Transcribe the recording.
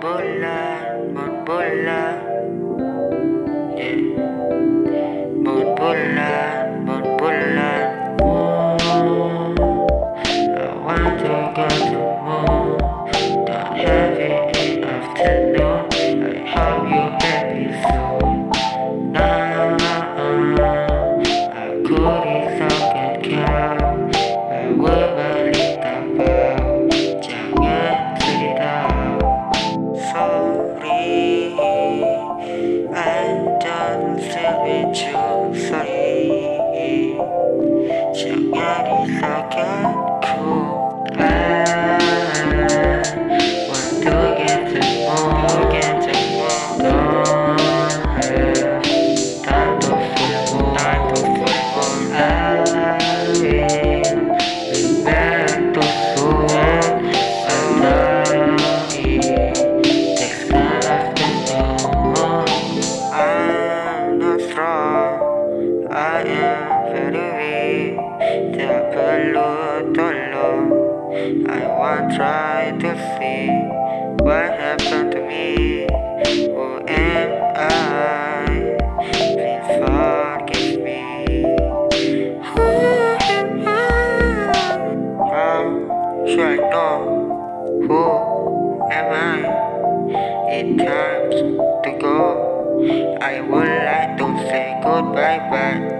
Bola, bola. Risaukanku I am very weak Tak perlu tolong I want try to see What happened to me. Who am I? Please forgive me. Who am I? How should I know? Who am I? It's time to go. I would like to say goodbye but